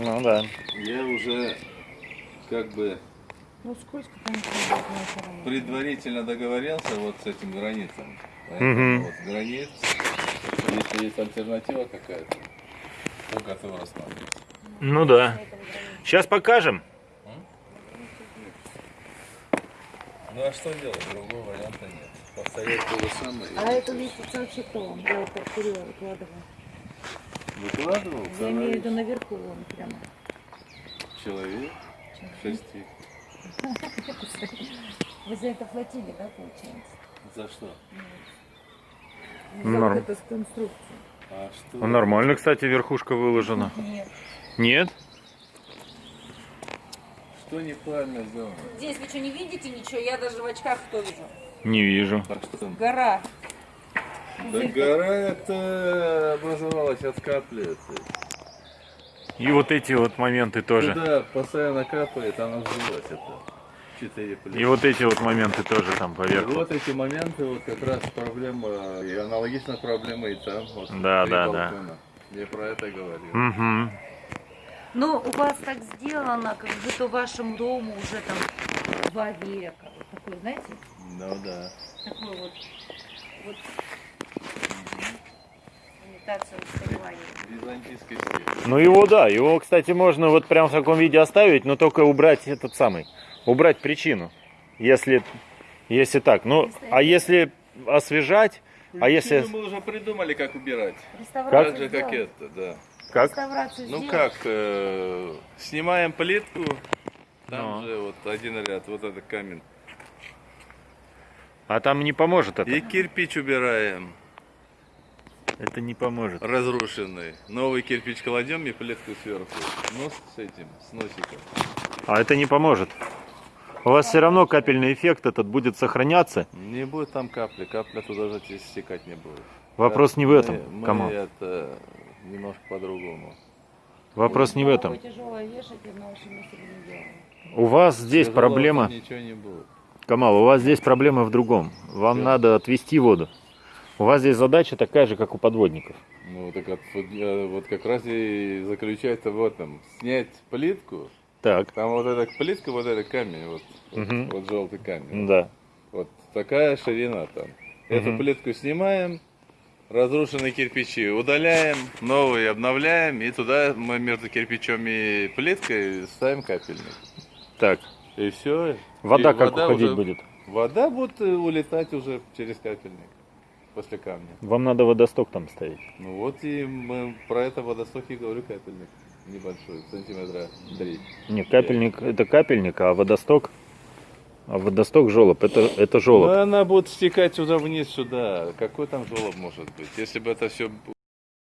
Ну да. Я уже как бы Ну скользко, конечно, предварительно договорился вот с этим границам. Мгм. Поэтому вот границ, если есть альтернатива какая-то, то готов рассматривать. Ну да. Сейчас покажем. Ну а что делать? Другого варианта нет. Повторять то же самое. А эту лестницу вообще кто вам? Я повторила, выкладывала. Выкладывал Я имею в виду наверху вон прямо. человек шести. Вы за это платили, да, получается? За что? За Норм. вот эту конструкцию. А что? Ну, Нормально, кстати, верхушка выложена. Нет. Нет? Что неправильно сделано? Здесь вы что, не видите ничего? Я даже в очках что вижу? Не вижу. А что там? Гора. Да гора это образовалась от капли. И вот эти вот моменты тоже. Туда постоянно капает, она вжилась это. Четыре плиты. И вот эти вот моменты тоже там И поверху. вот эти моменты, вот как раз проблема, и аналогично проблема и там. Вот, Да, да, да. балкона. Я про это говорю. Угу. Ну, у вас так сделано, как будто вашему дому уже там два века. Вот такой, знаете, Ну да. такой вот, вот имитация устаревания. Византийский стиль. Ну его да, его, кстати, можно вот прям в таком виде оставить, но только убрать этот самый, убрать причину. Если, если так. Ну, а если освежать, а если... мы уже придумали, как убирать. Реставрацию Так же, как сделать. это, да. Как? Ну как, э, снимаем плитку, там Ну. же вот один ряд, вот этот камень. А там не поможет это. И кирпич убираем, Это не поможет. разрушенный. Новый кирпич кладем и плитку сверху. Ну, с этим, с носиком. А это не поможет. У вас все равно капельный эффект этот будет сохраняться. Не будет там капли, капля туда же стекать не будет. Вопрос не в этом, Мы, мы Камал. это немножко по-другому. Вопрос не в этом. У вас здесь Тяжело проблема, Ничего не будет. Камал, у вас здесь проблема в другом. Вам Чё? надо отвести воду. У вас здесь задача такая же, как у подводников. Ну, так вот, вот, э, вот как раз и заключается в этом. Снять плитку, Так, там вот эта плитка, вот этот камень, вот, Мгм. вот, желтый камень. да. Вот такая ширина там. Эту Мгм. плитку снимаем, разрушенные кирпичи удаляем, новые обновляем, и туда мы между кирпичом и плиткой ставим капельник. Так, И все. вода как уходить будет? Вода будет э, улетать уже через капельник после камня. Вам надо водосток там ставить. Ну вот и мы про это водосток и говорю капельник. Небольшой, сантиметра три. Не, капельник это капельник, а водосток, а водосток желоб, это, это Ну, желоб. она будет стекать сюда вниз, сюда. Какой там желоб может быть? Если бы это все